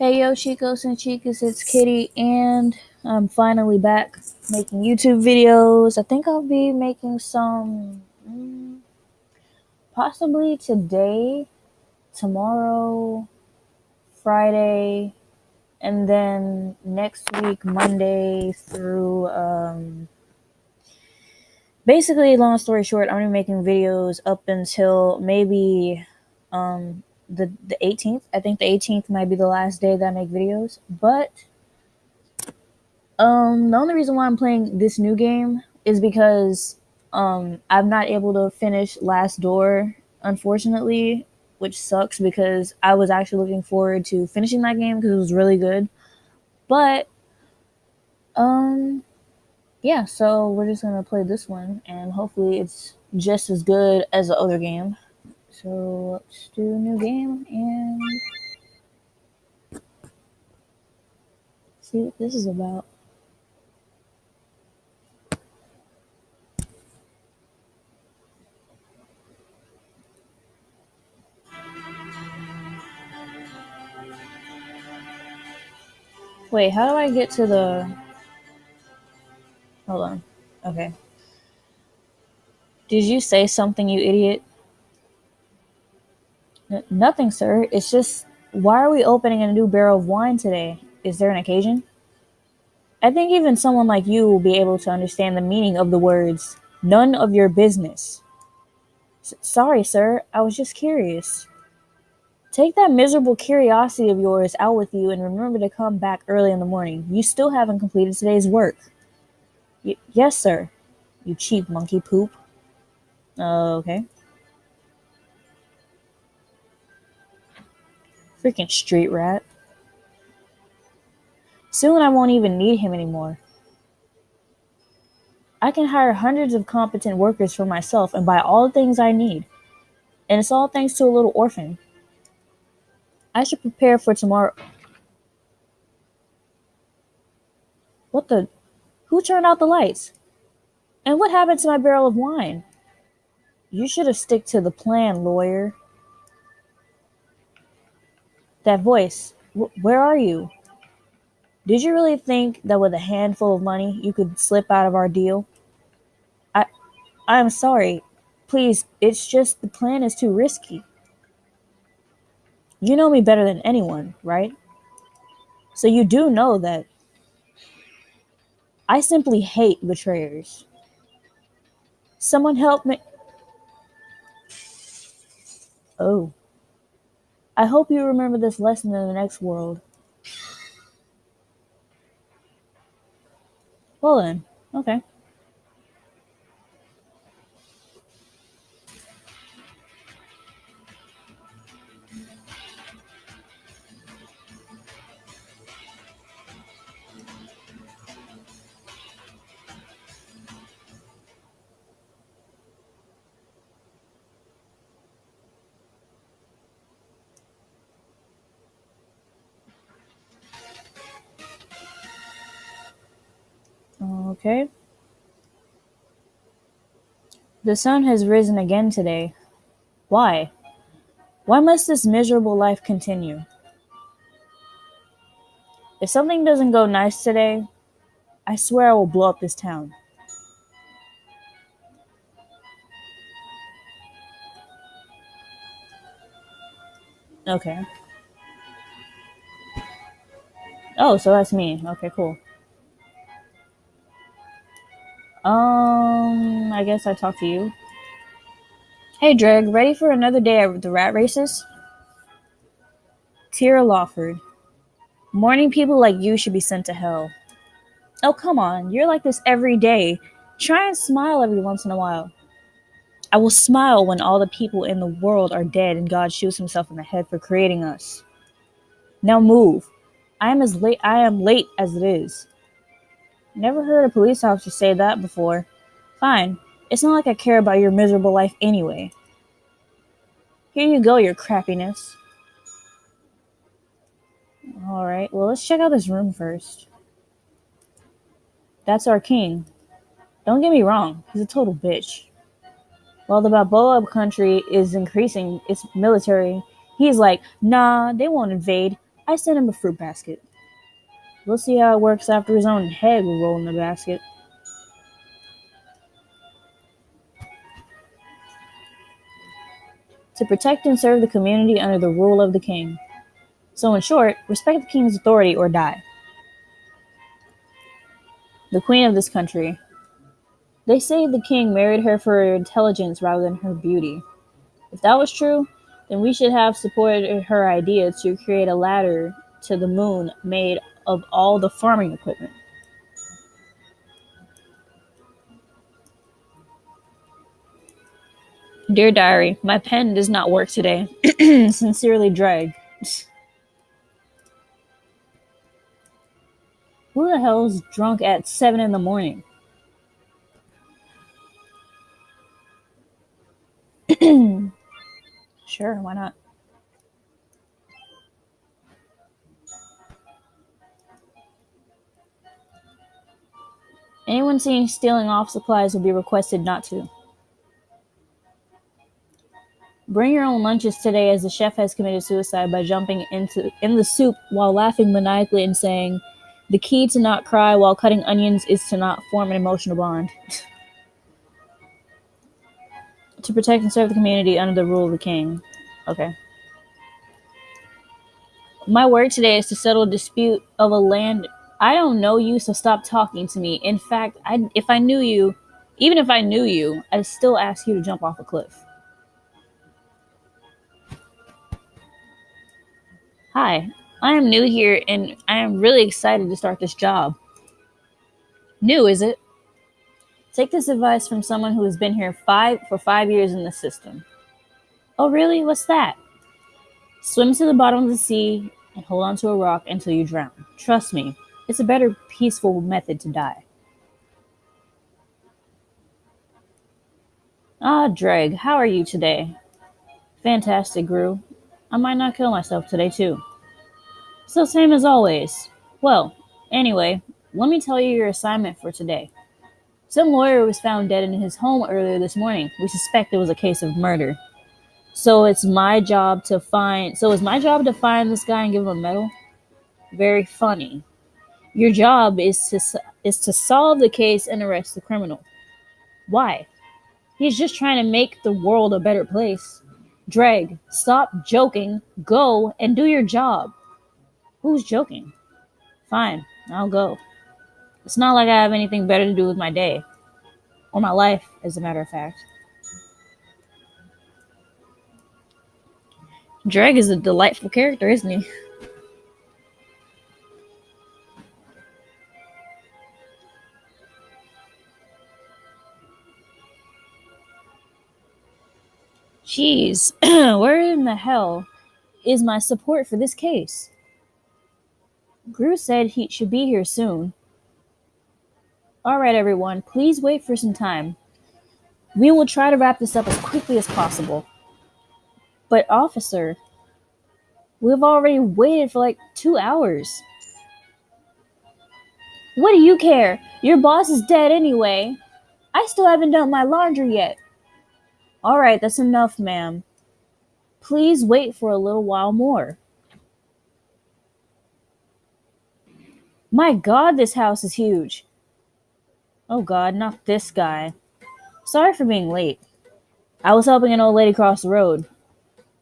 Hey yo, Chicos and Chicas, it's Kitty, and I'm finally back making YouTube videos. I think I'll be making some mm, possibly today, tomorrow, Friday, and then next week, Monday through. Um, basically, long story short, I'm gonna be making videos up until maybe um, the the 18th. I think the 18th might be the last day that I make videos, but um, the only reason why I'm playing this new game is because um I'm not able to finish Last Door, unfortunately, which sucks because I was actually looking forward to finishing that game because it was really good. But um yeah, so we're just gonna play this one and hopefully it's just as good as the other game. So let's do a new game and see what this is about. Wait, how do I get to the... Hold on. Okay. Did you say something, you idiot? Nothing, sir. It's just, why are we opening a new barrel of wine today? Is there an occasion? I think even someone like you will be able to understand the meaning of the words, none of your business. S- sorry, sir. I was just curious. Take that miserable curiosity of yours out with you and remember to come back early in the morning. You still haven't completed today's work. Y- yes, sir. You cheap monkey poop. Uh, okay. Freaking street rat. Soon I won't even need him anymore. I can hire hundreds of competent workers for myself and buy all the things I need. And it's all thanks to a little orphan. I should prepare for tomorrow. What the? Who turned out the lights? And what happened to my barrel of wine? You should have stick to the plan, lawyer. That voice. Where are you? Did you really think that with a handful of money you could slip out of our deal? I I am sorry. Please, it's just the plan is too risky. You know me better than anyone, right? So you do know that I simply hate betrayers. Someone help me. Oh. I hope you remember this lesson in the next world. Well then, okay. Okay. The sun has risen again today. Why? Why must this miserable life continue? If something doesn't go nice today, I swear I will blow up this town. Okay. Oh, so that's me. Okay, cool. Um, I guess I talk to you. Hey, Dreg, ready for another day of the rat races? Tira Lawford. Morning people like you should be sent to hell. Oh, come on. You're like this every day. Try and smile every once in a while. I will smile when all the people in the world are dead and God shoots himself in the head for creating us. Now move. I am as late I am late as it is. Never heard a police officer say that before. Fine. It's not like I care about your miserable life anyway. Here you go, your crappiness. Alright, well, let's check out this room first. That's our king. Don't get me wrong, he's a total bitch. While the Balboa country is increasing its military, he's like, nah, they won't invade. I sent him a fruit basket. We'll see how it works after his own head will roll in the basket. To protect and serve the community under the rule of the king. So, in short, respect the king's authority or die. The queen of this country. They say the king married her for her intelligence rather than her beauty. If that was true, then we should have supported her idea to create a ladder to the moon made of all the farming equipment. Dear Diary, my pen does not work today. Sincerely, Dreg. Who the hell's drunk at 7 in the morning? sure, why not? Anyone seen stealing off supplies will be requested not to. Bring your own lunches today as the chef has committed suicide by jumping into in the soup while laughing maniacally and saying, "The key to not cry while cutting onions is to not form an emotional bond." to protect and serve the community under the rule of the king. Okay. My work today is to settle a dispute of a land. I don't know you, so stop talking to me. In fact, I, if I knew you, even if I knew you, I'd still ask you to jump off a cliff. Hi, I am new here and I am really excited to start this job. New, is it? Take this advice from someone who has been here five for five years in the system. Oh, really? What's that? Swim to the bottom of the sea and hold onto a rock until you drown. Trust me, it's a better peaceful method to die. Ah, Dreg, how are you today? Fantastic, Gru. I might not kill myself today, too. So, same as always. Well, anyway, let me tell you your assignment for today. Some lawyer was found dead in his home earlier this morning. We suspect it was a case of murder. So it's my job to find. So it's my job to find this guy and give him a medal. Very funny. Your job is to is to solve the case and arrest the criminal. Why? He's just trying to make the world a better place. Dreg, stop joking, go and do your job. Who's joking? Fine, I'll go. It's not like I have anything better to do with my day. Or my life, as a matter of fact. Dreg is a delightful character, isn't he? Jeez, where in the hell is my support for this case? Gru said he should be here soon. All right, everyone, please wait for some time. We will try to wrap this up as quickly as possible. But, officer, we've already waited for like two hours. What do you care? Your boss is dead anyway. I still haven't done my laundry yet. All right, that's enough, ma'am. Please wait for a little while more. My god, this house is huge. Oh god, not this guy. Sorry for being late. I was helping an old lady cross the road.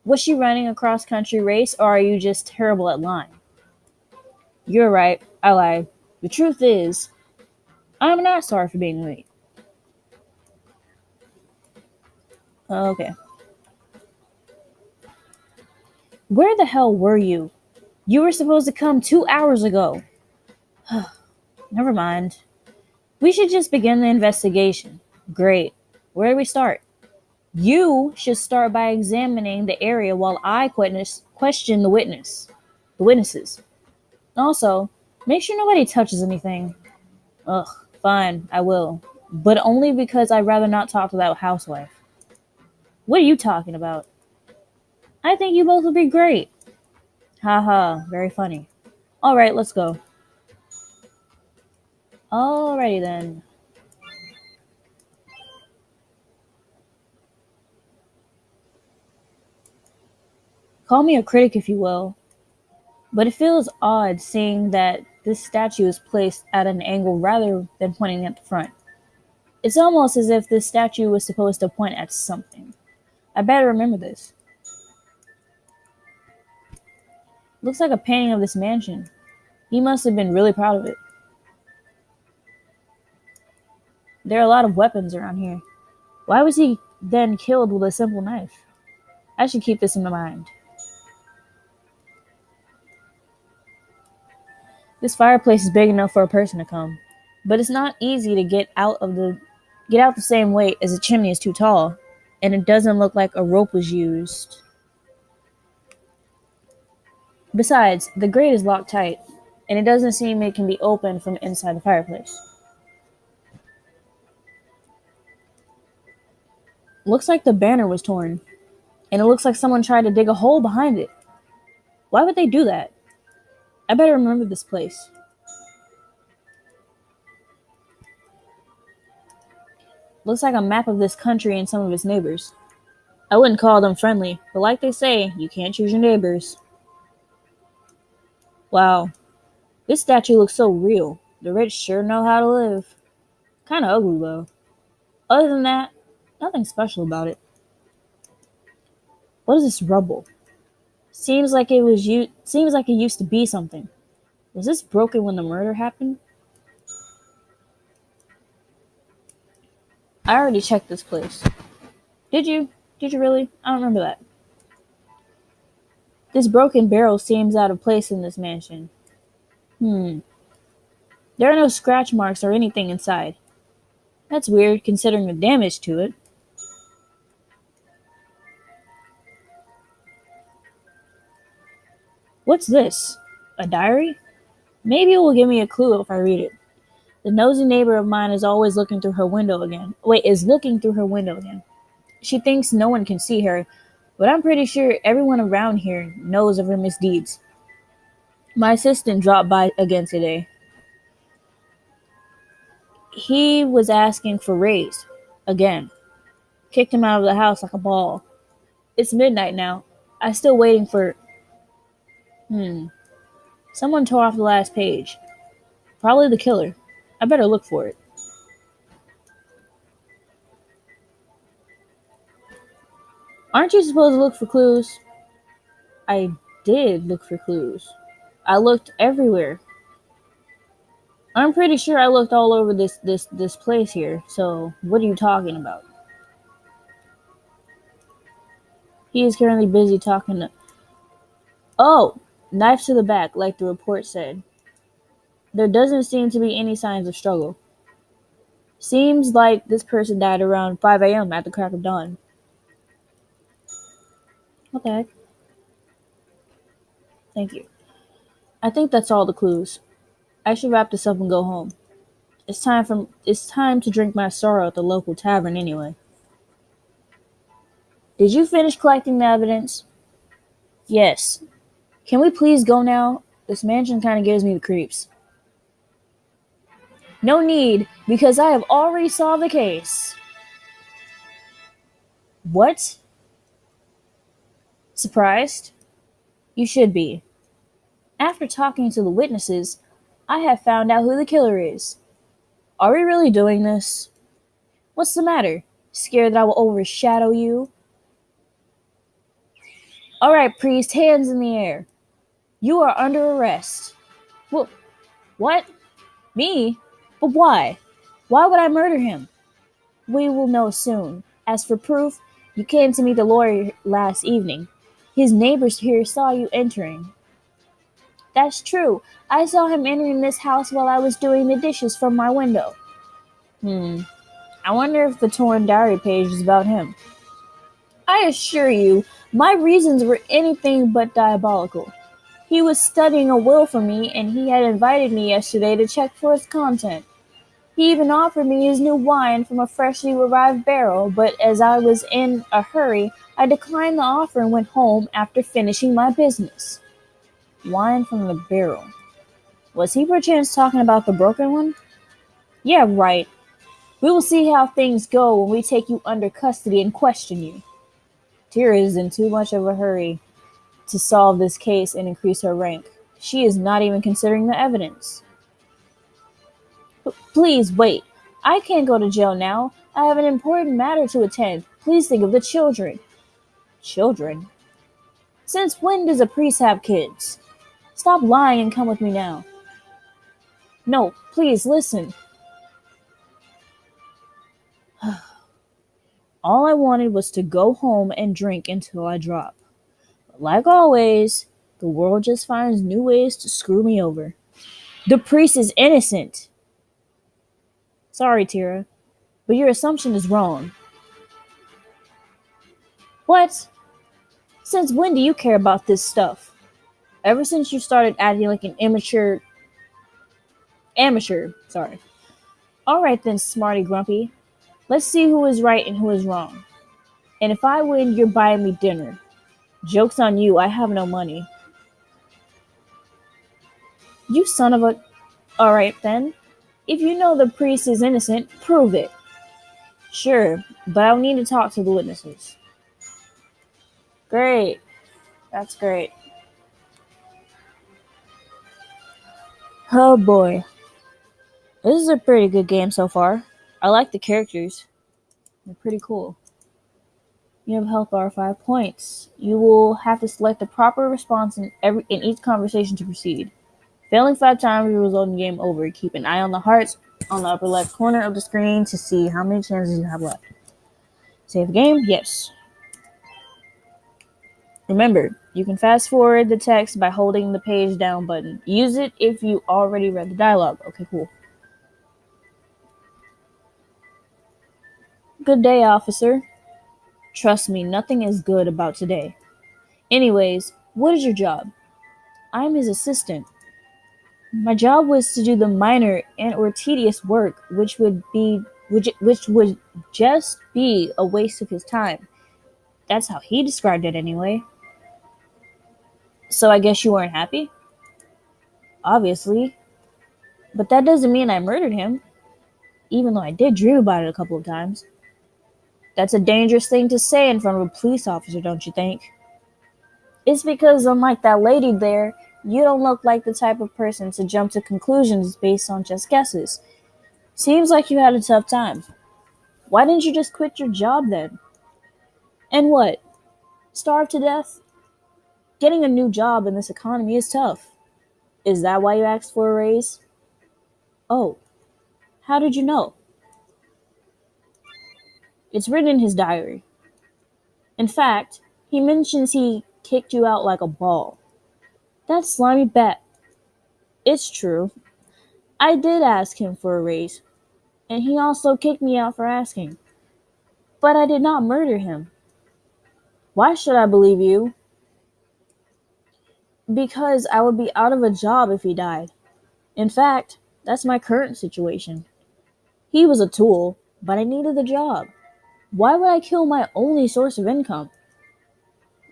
Was she running a cross country race, or are you just terrible at lying? You're right, I lied. The truth is, I'm not sorry for being late. Oh, okay. Where the hell were you? You were supposed to come two hours ago. Never mind. We should just begin the investigation. Great. Where do we start? You should start by examining the area while I question the witness, the witnesses. Also, make sure nobody touches anything. Ugh, fine, I will. But only because I'd rather not talk to that housewife. What are you talking about? I think you both would be great. Haha, very funny. Alright, let's go. Alrighty then. Call me a critic if you will. But it feels odd seeing that this statue is placed at an angle rather than pointing at the front. It's almost as if this statue was supposed to point at something. I better remember this. Looks like a painting of this mansion. He must have been really proud of it. There are a lot of weapons around here. Why was he then killed with a simple knife? I should keep this in my mind. This fireplace is big enough for a person to come, but it's not easy to get out of the get out the same way as the chimney is too tall, and it doesn't look like a rope was used. Besides, the grate is locked tight, and it doesn't seem it can be opened from inside the fireplace. Looks like the banner was torn, and it looks like someone tried to dig a hole behind it. Why would they do that? I better remember this place. Looks like a map of this country and some of its neighbors. I wouldn't call them friendly, but like they say, you can't choose your neighbors. Wow, this statue looks so real. The rich sure know how to live. Kinda ugly though. Other than that, nothing special about it. What is this rubble? Seems like it was you seems like it used to be something. Was this broken when the murder happened? I already checked this place. Did you? Did you really? I don't remember that. This broken barrel seems out of place in this mansion. Hmm. There are no scratch marks or anything inside. That's weird considering the damage to it. What's this? A diary? Maybe it will give me a clue if I read it. The nosy neighbor of mine is always looking through her window again. Wait, is looking through her window again. She thinks no one can see her, but I'm pretty sure everyone around here knows of her misdeeds. My assistant dropped by again today. He was asking for raise. Again. Kicked him out of the house like a ball. It's midnight now. I'm still waiting for. Hmm. Someone tore off the last page. Probably the killer. I better look for it. Aren't you supposed to look for clues? I did look for clues. I looked everywhere. I'm pretty sure I looked all over this this this place here. So, what are you talking about? He is currently busy talking to Oh, knife to the back like the report said. There doesn't seem to be any signs of struggle. Seems like this person died around 5 a.m. at the crack of dawn. Okay. Thank you. I think that's all the clues. I should wrap this up and go home. It's time for it's time to drink my sorrow at the local tavern anyway. Did you finish collecting the evidence? Yes. Can we please go now? This mansion kind of gives me the creeps. No need, because I have already solved the case. What? Surprised? You should be. After talking to the witnesses, I have found out who the killer is. Are we really doing this? What's the matter? Scared that I will overshadow you? All right, priest, hands in the air. You are under arrest. What? What? Me? But why? Why would I murder him? We will know soon. As for proof, you came to meet the lawyer last evening. His neighbors here saw you entering. That's true. I saw him entering this house while I was doing the dishes from my window. Hmm. I wonder if the torn diary page is about him. I assure you, my reasons were anything but diabolical. He was studying a will for me, and he had invited me yesterday to check for its content. He even offered me his new wine from a freshly arrived barrel, but as I was in a hurry, I declined the offer and went home after finishing my business. Wine from the barrel. Was he perchance talking about the broken one? Yeah, right. We will see how things go when we take you under custody and question you. Tira is in too much of a hurry to solve this case and increase her rank. She is not even considering the evidence. Please wait. I can't go to jail now. I have an important matter to attend. Please think of the children. Children? Since when does a priest have kids? Stop lying and come with me now. No, please listen. All I wanted was to go home and drink until I drop. Like always, the world just finds new ways to screw me over. The priest is innocent. Sorry, Tira, but your assumption is wrong. What? Since when do you care about this stuff? Ever since you started acting like an immature. Amateur, sorry. Alright then, Smarty Grumpy. Let's see who is right and who is wrong. And if I win, you're buying me dinner. Joke's on you, I have no money. You son of a. Alright then. If you know the priest is innocent, prove it. Sure, but I'll need to talk to the witnesses. Great. That's great. Oh boy. This is a pretty good game so far. I like the characters. They're pretty cool. You have health bar five points. You will have to select the proper response in every in each conversation to proceed. Failing five times will result in game over. Keep an eye on the hearts on the upper left corner of the screen to see how many chances you have left. Save game? Yes. Remember, you can fast forward the text by holding the page down button. Use it if you already read the dialogue. Okay, cool. Good day, officer. Trust me, nothing is good about today. Anyways, what is your job? I'm his assistant. My job was to do the minor and or tedious work, which would be which, which would just be a waste of his time. That's how he described it anyway. So I guess you weren't happy? Obviously. But that doesn't mean I murdered him, even though I did dream about it a couple of times. That's a dangerous thing to say in front of a police officer, don't you think? It's because, unlike that lady there, you don't look like the type of person to jump to conclusions based on just guesses. Seems like you had a tough time. Why didn't you just quit your job then? And what? Starve to death? Getting a new job in this economy is tough. Is that why you asked for a raise? Oh, how did you know? It's written in his diary. In fact, he mentions he kicked you out like a ball. That slimy bat. It's true. I did ask him for a raise, and he also kicked me out for asking. But I did not murder him. Why should I believe you? Because I would be out of a job if he died. In fact, that's my current situation. He was a tool, but I needed the job. Why would I kill my only source of income?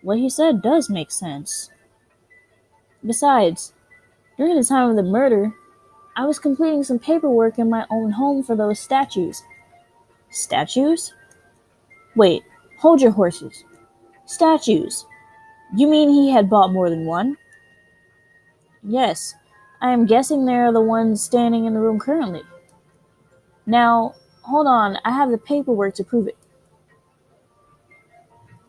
What he said does make sense. Besides, during the time of the murder, I was completing some paperwork in my own home for those statues. Statues? Wait, hold your horses. Statues. You mean he had bought more than one? Yes, I am guessing they are the ones standing in the room currently. Now, hold on, I have the paperwork to prove it.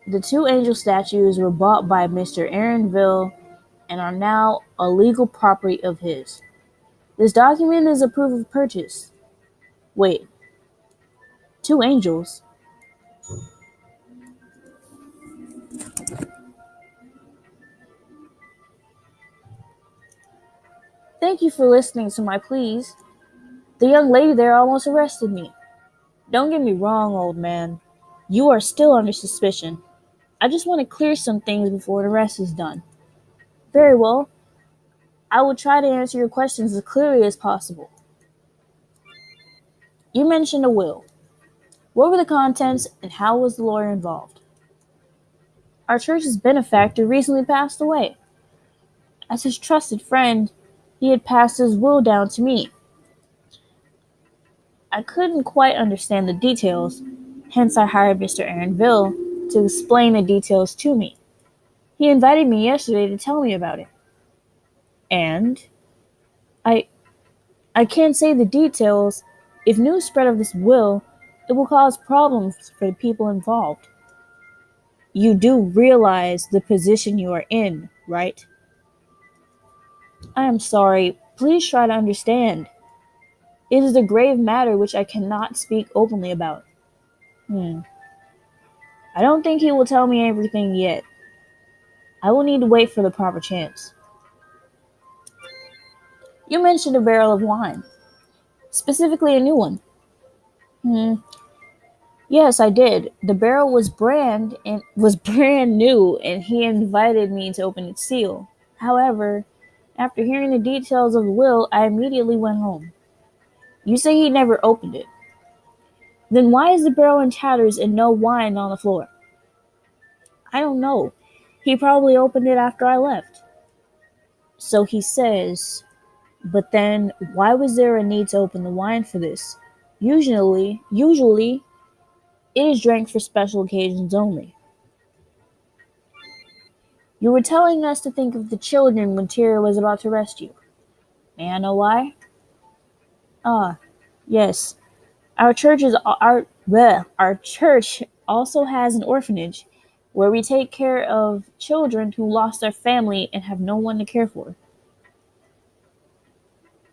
The two angel statues were bought by Mr. Aaronville and are now a legal property of his. This document is a proof of purchase. Wait, two angels? Thank you for listening to my pleas. The young lady there almost arrested me. Don't get me wrong, old man. You are still under suspicion. I just want to clear some things before the rest is done. Very well. I will try to answer your questions as clearly as possible. You mentioned a will. What were the contents and how was the lawyer involved? Our church's benefactor recently passed away. As his trusted friend, he had passed his will down to me. I couldn't quite understand the details, hence I hired Mr. Aaronville to explain the details to me. He invited me yesterday to tell me about it. And I I can't say the details. If news spread of this will, it will cause problems for the people involved. You do realize the position you are in, right? I am sorry. Please try to understand. It is a grave matter which I cannot speak openly about. Hmm. I don't think he will tell me everything yet. I will need to wait for the proper chance. You mentioned a barrel of wine, specifically a new one. Hmm. Yes, I did. The barrel was brand and was brand new, and he invited me to open its seal. However, after hearing the details of the will, I immediately went home. You say he never opened it. Then why is the barrel in tatters and no wine on the floor? I don't know. He probably opened it after I left. So he says, but then why was there a need to open the wine for this? Usually, usually it is drank for special occasions only. You were telling us to think of the children when Tira was about to rescue. You. May I know why? Ah, yes. Our church is our bleh, our church also has an orphanage where we take care of children who lost their family and have no one to care for.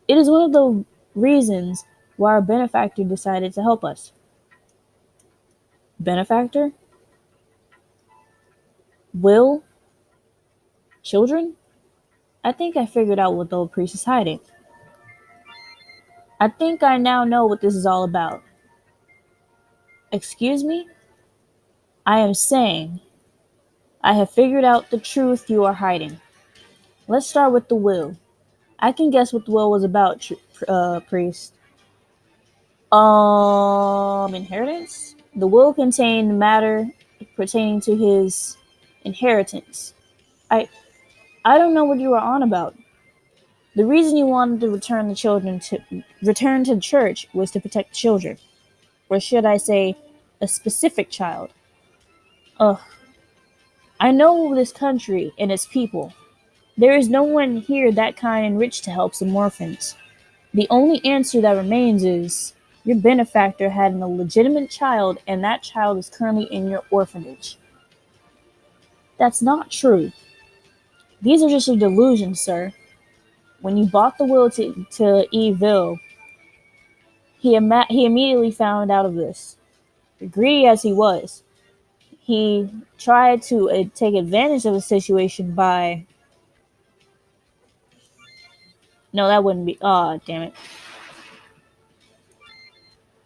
It is one of the reasons why our benefactor decided to help us. Benefactor? Will? Children? I think I figured out what the old priest is hiding. I think I now know what this is all about. Excuse me? I am saying I have figured out the truth you are hiding. Let's start with the will. I can guess what the will was about, uh, priest. Um, inheritance? The will contained matter pertaining to his inheritance. I I don't know what you are on about. The reason you wanted to return the children to return to the church was to protect children. Or should I say a specific child? Ugh. I know this country and its people. There is no one here that kind and rich to help some orphans. The only answer that remains is your benefactor had an illegitimate child, and that child is currently in your orphanage. That's not true. These are just your delusions, sir. When you bought the will to, to Evil, he, ima- he immediately found out of this. Greedy as he was, he tried to uh, take advantage of the situation by. No, that wouldn't be. Oh, damn it.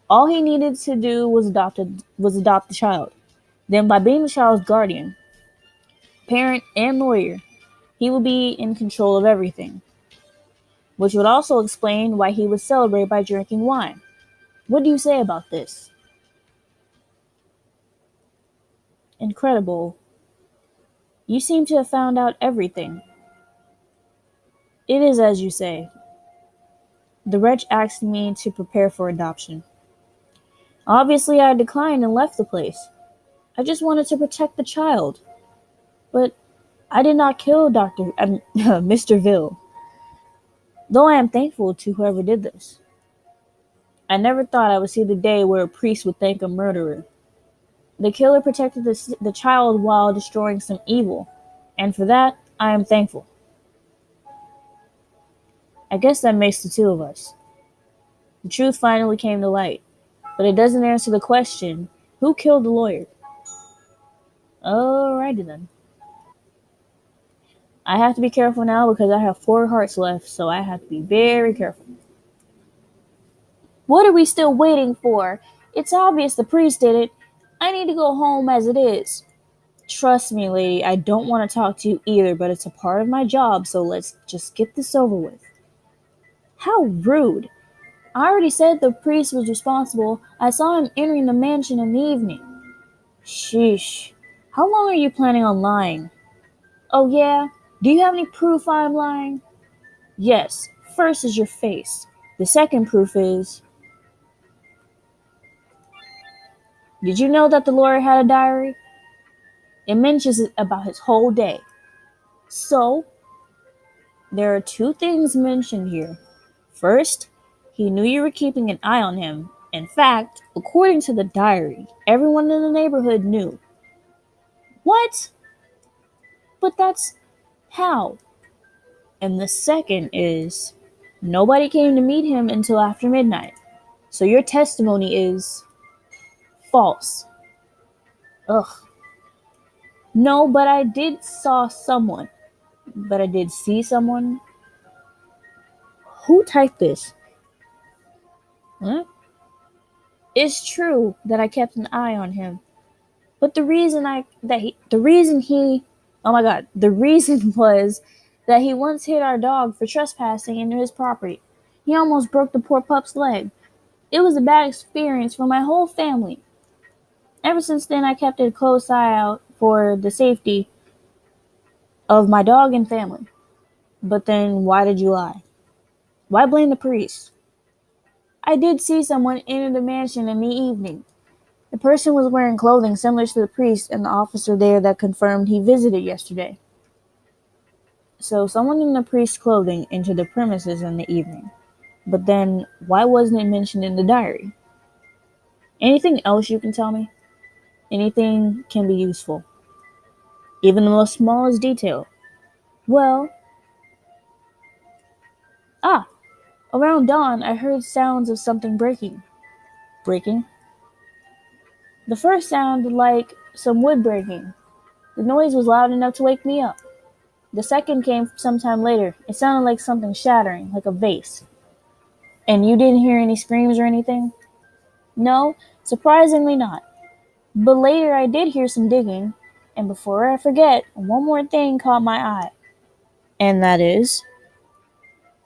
All he needed to do was adopt a, was adopt the child. Then, by being the child's guardian, parent, and lawyer, he would be in control of everything. Which would also explain why he would celebrate by drinking wine. What do you say about this? Incredible. You seem to have found out everything. It is as you say. The wretch asked me to prepare for adoption. Obviously, I declined and left the place. I just wanted to protect the child. But I did not kill Dr. Uh, Mr. Ville, though I am thankful to whoever did this. I never thought I would see the day where a priest would thank a murderer. The killer protected the, the child while destroying some evil, and for that, I am thankful. I guess that makes the two of us. The truth finally came to light, but it doesn't answer the question who killed the lawyer? Alrighty then. I have to be careful now because I have four hearts left, so I have to be very careful. What are we still waiting for? It's obvious the priest did it. I need to go home as it is. Trust me, lady, I don't want to talk to you either, but it's a part of my job, so let's just get this over with. How rude. I already said the priest was responsible. I saw him entering the mansion in the evening. Sheesh. How long are you planning on lying? Oh, yeah? Do you have any proof I'm lying? Yes. First is your face. The second proof is. Did you know that the lawyer had a diary? It mentions about his whole day. So, There are two things mentioned here. First, he knew you were keeping an eye on him. In fact, according to the diary, everyone in the neighborhood knew. What? But that's how. And the second is nobody came to meet him until after midnight. So your testimony is false. Ugh. No, but I did saw someone. But I did see someone. Who typed this? Huh? It's true that I kept an eye on him. But the reason I that he the reason he oh my god, the reason was that he once hit our dog for trespassing into his property. He almost broke the poor pup's leg. It was a bad experience for my whole family. Ever since then I kept a close eye out for the safety of my dog and family. But then why did you lie? Why blame the priest? I did see someone enter the mansion in the evening. The person was wearing clothing similar to the priest and the officer there that confirmed he visited yesterday. So someone in the priest's clothing entered the premises in the evening. But then why wasn't it mentioned in the diary? Anything else you can tell me? Anything can be useful. Even the most smallest detail. Well, ah, around dawn I heard sounds of something breaking. Breaking? The first sounded like some wood breaking. The noise was loud enough to wake me up. The second came sometime later. It sounded like something shattering, like a vase. And you didn't hear any screams or anything? No, surprisingly not. But later I did hear some digging, and before I forget, one more thing caught my eye. And that is?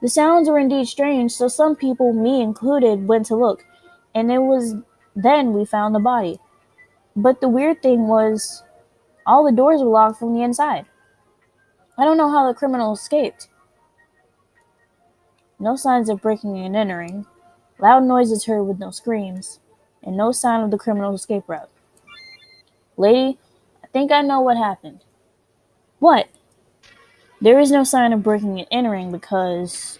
The sounds were indeed strange, so some people, me included, went to look, and it was then we found the body. But the weird thing was, all the doors were locked from the inside. I don't know how the criminal escaped. No signs of breaking and entering, loud noises heard with no screams, and no sign of the criminal's escape route. Lady, I think I know what happened. What? There is no sign of breaking and entering because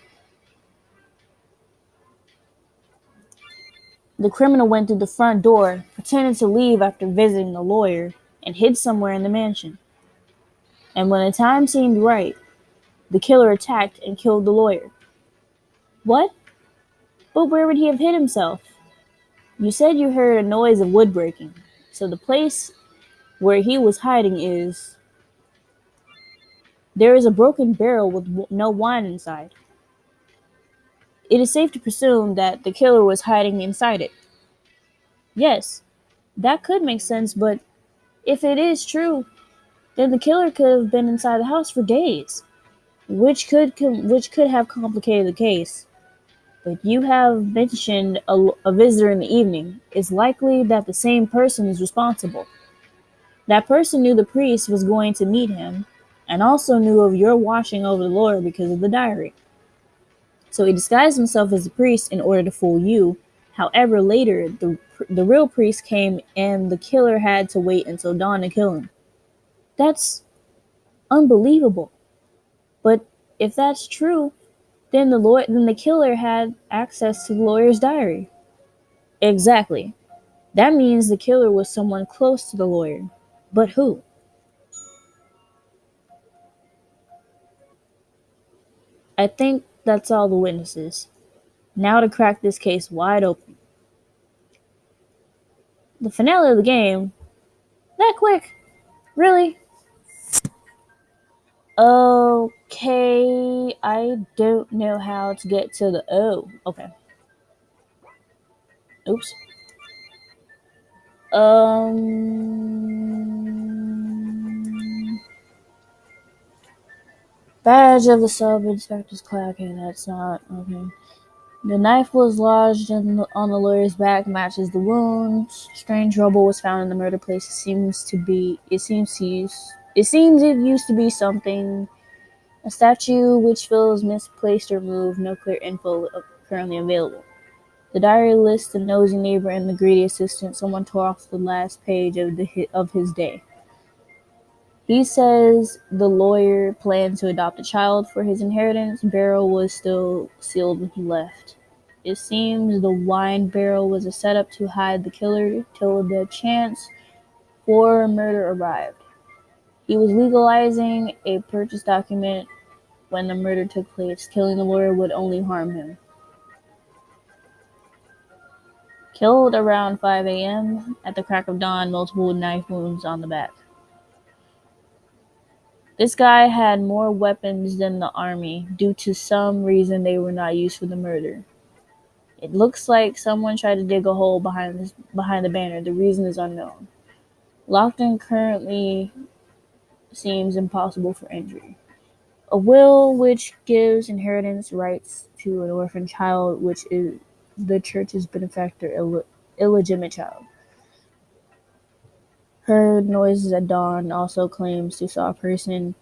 the criminal went through the front door, pretended to leave after visiting the lawyer, and hid somewhere in the mansion. And when the time seemed right, the killer attacked and killed the lawyer. What? But where would he have hid himself? You said you heard a noise of wood breaking, so the place where he was hiding is. There is a broken barrel with no wine inside. It is safe to presume that the killer was hiding inside it. Yes, that could make sense, but if it is true, then the killer could have been inside the house for days, which could com- which could have complicated the case. But you have mentioned a, a visitor in the evening. It's likely that the same person is responsible. That person knew the priest was going to meet him, and also knew of your watching over the lawyer because of the diary. So he disguised himself as a priest in order to fool you. However, later the the real priest came, and the killer had to wait until dawn to kill him. That's unbelievable. But if that's true, then the lawyer, then the killer had access to the lawyer's diary. Exactly. That means the killer was someone close to the lawyer. But who? I think that's all the witnesses. Now to crack this case wide open. The finale of the game? That quick? Really? Okay, I don't know how to get to the O. Okay. Oops. Um. Badge of the sub inspector's clock. Okay, that's not okay. The knife was lodged on the lawyer's back, matches the wounds. Strange rubble was found in the murder place. It seems to be. It seems to use it seems it used to be something. A statue which feels misplaced or moved. No clear info currently available. The diary lists the nosy neighbor and the greedy assistant. Someone tore off the last page of the of his day. He says the lawyer planned to adopt a child for his inheritance. Barrel was still sealed when he left. It seems the wine barrel was a setup to hide the killer till the chance for murder arrived. He was legalizing a purchase document when the murder took place. Killing the lawyer would only harm him. Killed around 5 a.m. at the crack of dawn, multiple knife wounds on the back. This guy had more weapons than the army. Due to some reason, they were not used for the murder. It looks like someone tried to dig a hole behind this, behind the banner. The reason is unknown. Lockton currently seems impossible for injury. A will which gives inheritance rights to an orphan child, which is the church's benefactor, Ill- illegitimate child. Heard noises at dawn. Also claims to saw a person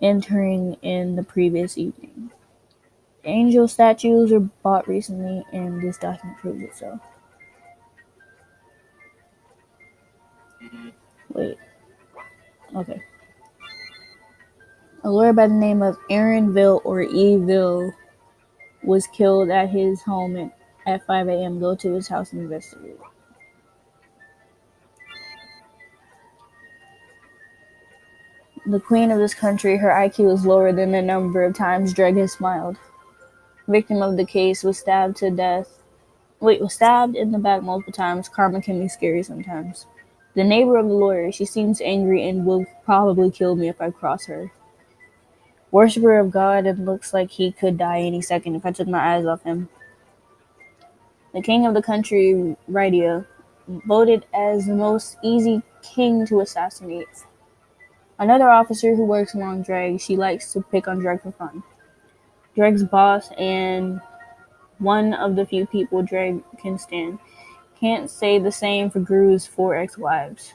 entering in the previous evening. Angel statues were bought recently, and this document proves it so. Wait. Okay. A lawyer by the name of Aaronville or Eville was killed at his home at, at 5 a.m. Go to his house and investigate. The queen of this country, her IQ is lower than the number of times Dreg has smiled. Victim of the case was stabbed to death. Wait, was stabbed in the back multiple times. Karma can be scary sometimes. The neighbor of the lawyer, she seems angry and will probably kill me if I cross her. Worshipper of God it looks like he could die any second if I took my eyes off him. The king of the country, Rydia, voted as the most easy king to assassinate. Another officer who works along Dreg, she likes to pick on Dreg for fun. Dreg's boss and one of the few people Dreg can stand. Can't say the same for Gru's four ex-wives.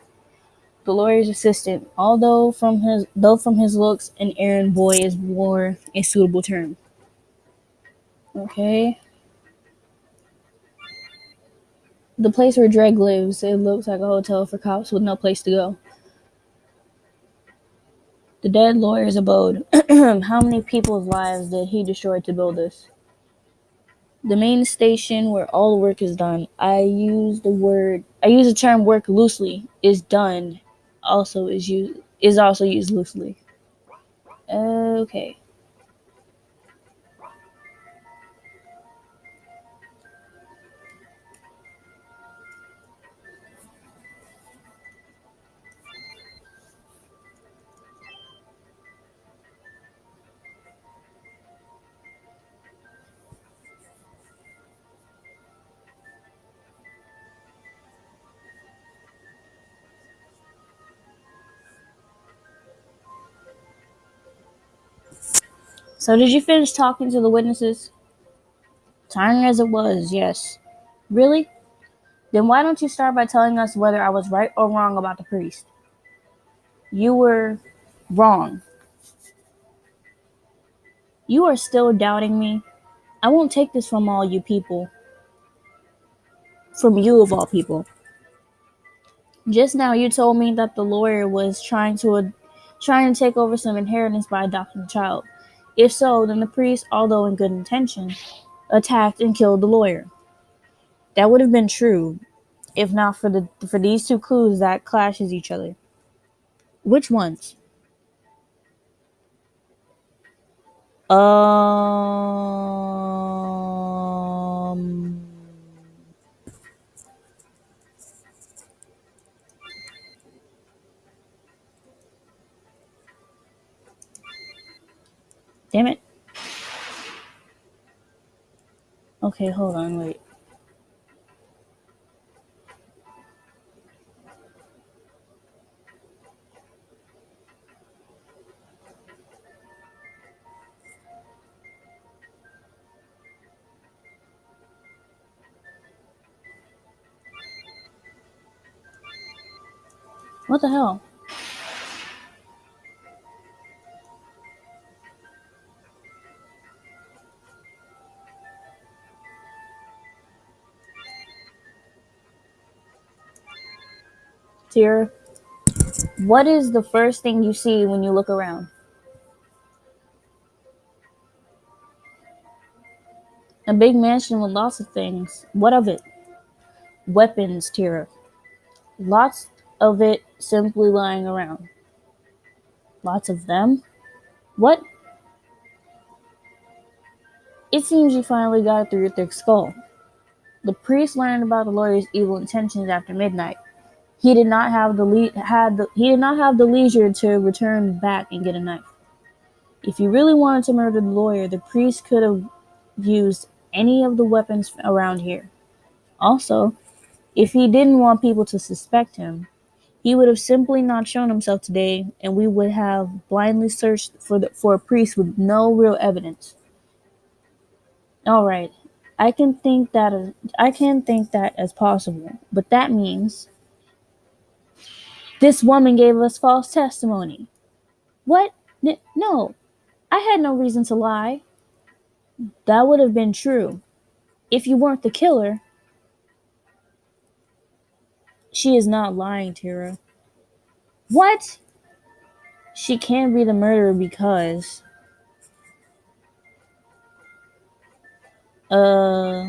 The lawyer's assistant, although from his though from his looks, an errand boy is more a suitable term. Okay. The place where Dreg lives, it looks like a hotel for cops with no place to go. The dead lawyer's abode. How many people's lives did he destroy to build this? The main station where all work is done. I use the word I use the term work loosely. Is done also is used is also used loosely. Okay. So did you finish talking to the witnesses? Tiring as it was, yes. Really? Then why don't you start by telling us whether I was right or wrong about the priest? You were wrong. You are still doubting me? I won't take this from all you people. From you, of all people. Just now, you told me that the lawyer was trying to uh, trying to take over some inheritance by adopting a child. If so, then the priest, although in good intention, attacked and killed the lawyer. That would have been true, if not for the for these two clues that clashes each other. Which ones? Um. Damn it. Okay, hold on, wait. What the hell? Tira. What is the first thing you see when you look around? A big mansion with lots of things. What of it? Weapons, Tira. Lots of it simply lying around. Lots of them? What? It seems you finally got through your thick skull. The priest learned about the lawyer's evil intentions after midnight. He did not have the le- had the, he did not have the leisure to return back and get a knife. If he really wanted to murder the lawyer, the priest could have used any of the weapons around here. Also, if he didn't want people to suspect him, he would have simply not shown himself today, and we would have blindly searched for the, for a priest with no real evidence. All right, I can think that as, I can think that as possible, but that means this woman gave us false testimony. What? No, I had no reason to lie. That would have been true if you weren't the killer. She is not lying, Tira. What? She can't be the murderer because. Uh,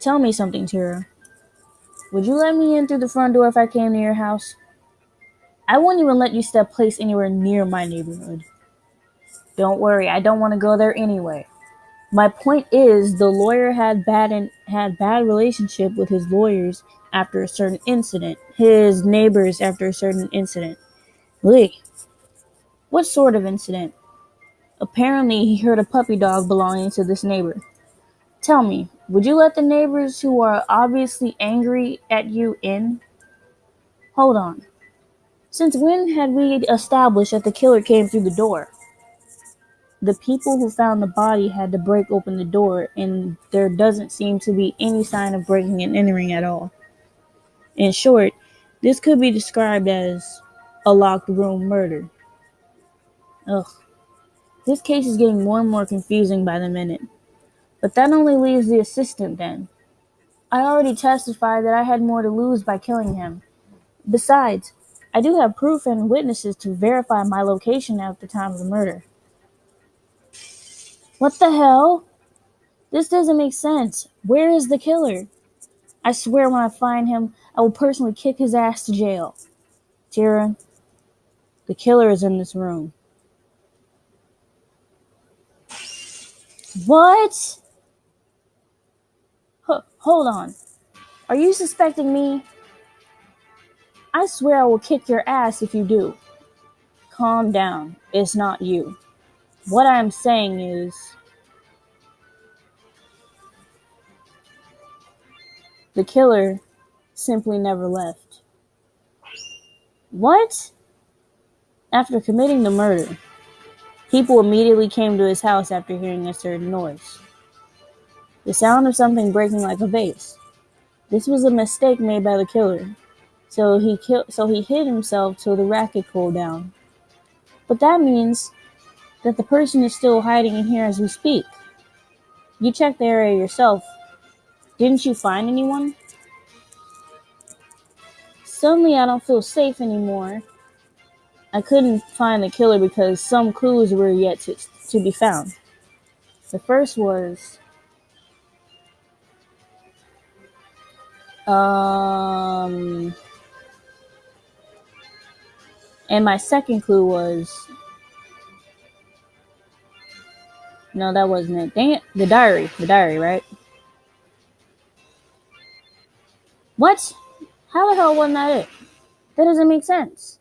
tell me something, Tira. Would you let me in through the front door if I came to your house? I wouldn't even let you step place anywhere near my neighborhood. Don't worry, I don't want to go there anyway. My point is, the lawyer had bad and had bad relationship with his lawyers after a certain incident, his neighbors after a certain incident. Lee, what sort of incident? Apparently, he heard a puppy dog belonging to this neighbor. Tell me, would you let the neighbors who are obviously angry at you in? Hold on. Since when had we established that the killer came through the door? The people who found the body had to break open the door, and there doesn't seem to be any sign of breaking and entering at all. In short, this could be described as a locked room murder. Ugh. This case is getting more and more confusing by the minute. But that only leaves the assistant then. I already testified that I had more to lose by killing him. Besides, I do have proof and witnesses to verify my location at the time of the murder. What the hell? This doesn't make sense. Where is the killer? I swear when I find him, I will personally kick his ass to jail. Tira, the killer is in this room. What? H- hold on. Are you suspecting me? I swear I will kick your ass if you do. Calm down. It's not you. What I am saying is. The killer simply never left. What? After committing the murder, people immediately came to his house after hearing a certain noise. The sound of something breaking like a vase. This was a mistake made by the killer, so he ki- so he hid himself till the racket cooled down. But that means that the person is still hiding in here as we speak. You checked the area yourself. Didn't you find anyone? Suddenly, I don't feel safe anymore. I couldn't find the killer because some clues were yet to, to be found. The first was um and my second clue was no that wasn't it. Dang it. The diary. The diary right? What? How the hell wasn't that it? That doesn't make sense.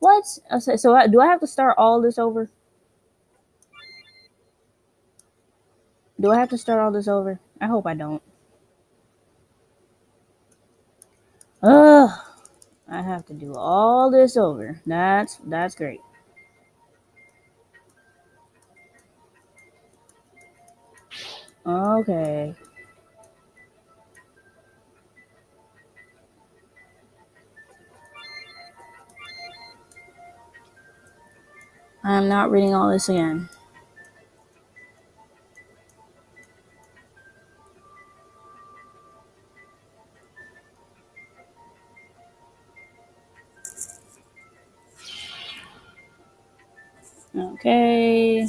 What? So, do i have to start all this over? Do i have to start all this over? I hope i don't. Ugh, I have to do all this over. That's that's great. Okay. I'm not reading all this again. Okay.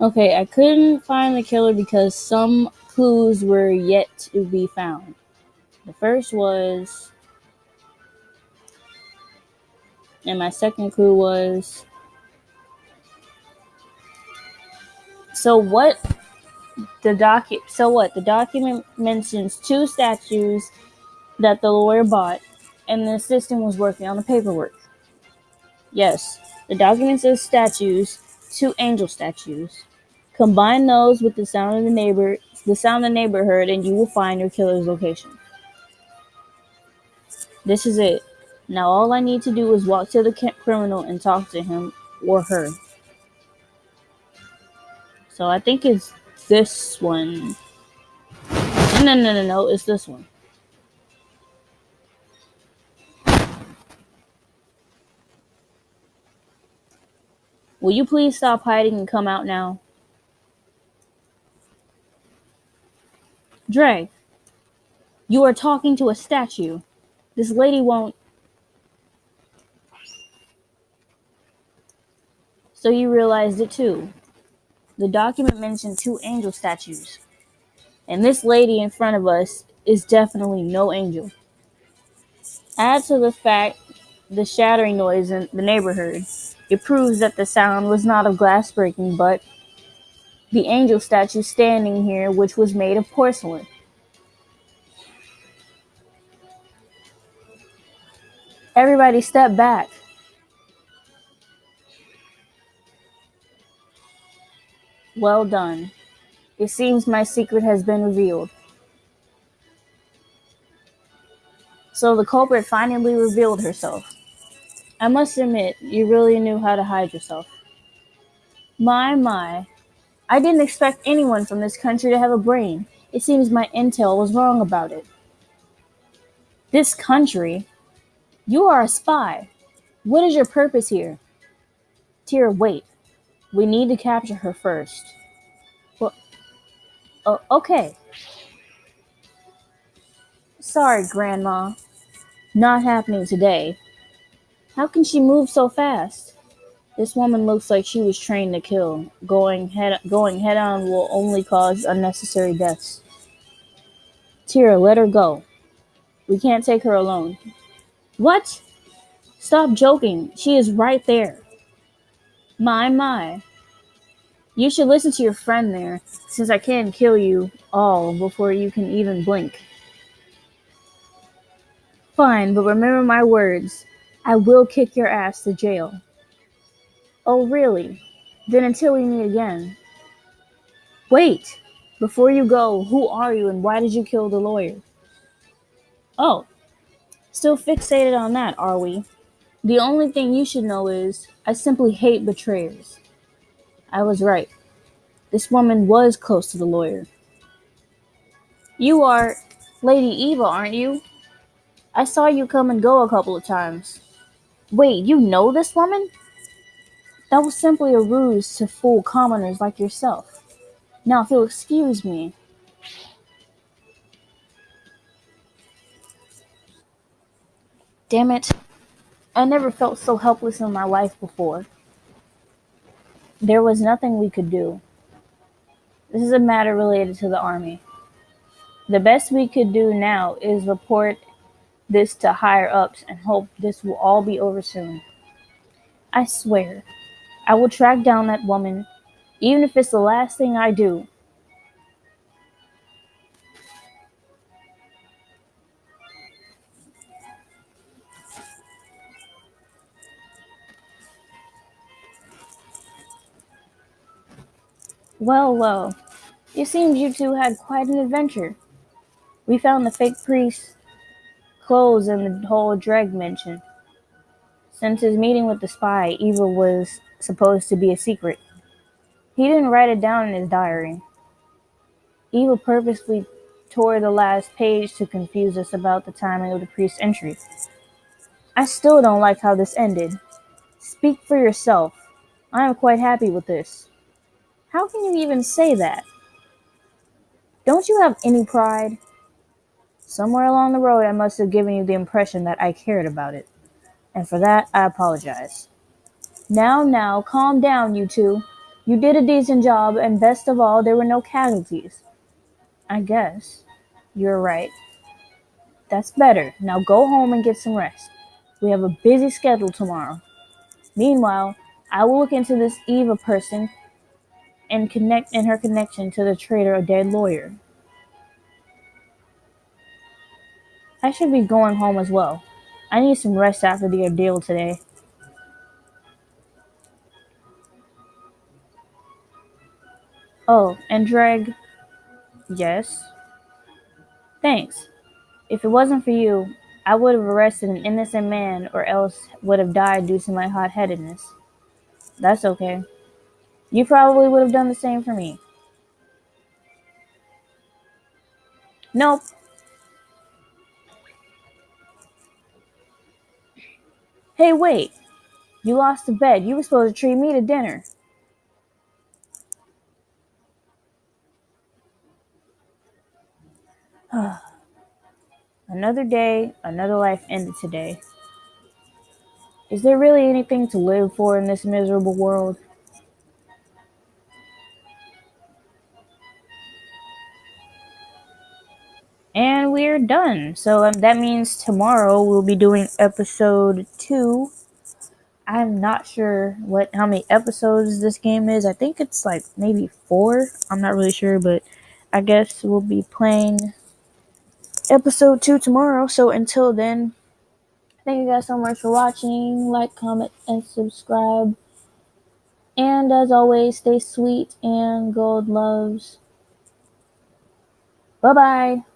Okay, I couldn't find the killer because some clues were yet to be found. The first was and my second clue was so what the docu so what the document mentions two statues that the lawyer bought and the assistant was working on the paperwork yes the documents of statues two angel statues. Combine those with the sound of the neighbor the sound of the neighbor heard and you will find your killer's location. This is it. Now all i need to do is walk to the criminal and talk to him or her. So i think it's this one. No no no no it's this one Will you please stop hiding and come out now? Dre, you are talking to a statue. This lady won't. So you realized it too. The document mentioned two angel statues. And this lady in front of us is definitely no angel. Add to the fact the shattering noise in the neighborhood. It proves that the sound was not of glass breaking, but the angel statue standing here, which was made of porcelain. Everybody step back. Well done. It seems my secret has been revealed. So the culprit finally revealed herself. I must admit, you really knew how to hide yourself. My, my. I didn't expect anyone from this country to have a brain. It seems my intel was wrong about it. This country? You are a spy. What is your purpose here? Tira, wait. We need to capture her first. Well, oh, okay. Sorry, Grandma. Not happening today. How can she move so fast? This woman looks like she was trained to kill. Going head going head on will only cause unnecessary deaths. Tira, let her go. We can't take her alone. What? Stop joking. She is right there. My, my. You should listen to your friend there, since I can kill you all before you can even blink. Fine, but remember my words. I will kick your ass to jail. Oh, really? Then until we meet again. Wait! Before you go, who are you and why did you kill the lawyer? Oh, still fixated on that, are we? The only thing you should know is I simply hate betrayers. I was right. This woman was close to the lawyer. You are Lady Eva, aren't you? I saw you come and go a couple of times. Wait, you know this woman? That was simply a ruse to fool commoners like yourself. Now, if you'll excuse me. Damn it. I never felt so helpless in my life before. There was nothing we could do. This is a matter related to the Army. The best we could do now is report this to higher ups and hope this will all be over soon. I swear, I will track down that woman, even if it's the last thing I do. Well, well, it seems you two had quite an adventure. We found the fake priest, clothes and the whole dreg mentioned. Since his meeting with the spy, Eva was supposed to be a secret. He didn't write it down in his diary. Eva purposely tore the last page to confuse us about the timing of the priest's entry. I still don't like how this ended. Speak for yourself. I am quite happy with this. How can you even say that? Don't you have any pride? Somewhere along the road, I must have given you the impression that I cared about it. And for that, I apologize. Now, now, calm down, you two. You did a decent job, and best of all, there were no casualties. I guess. You're right. That's better. Now go home and get some rest. We have a busy schedule tomorrow. Meanwhile, I will look into this Eva person and connect and her connection to the traitor or dead lawyer. I should be going home as well. I need some rest after the ordeal today. Oh, and Dreg. Yes. Thanks. If it wasn't for you, I would have arrested an innocent man or else would have died due to my hot headedness. That's okay. You probably would have done the same for me. Nope. Hey, wait. You lost the bet. You were supposed to treat me to dinner. another day, another life ended today. Is there really anything to live for in this miserable world? And we're done. So um, that means tomorrow we'll be doing episode two. I'm not sure what how many episodes this game is. I think it's like maybe four. I'm not really sure, but I guess we'll be playing episode two tomorrow. So until then, thank you guys so much for watching. Like, comment, and subscribe. And as always, stay sweet and gold loves. Bye bye.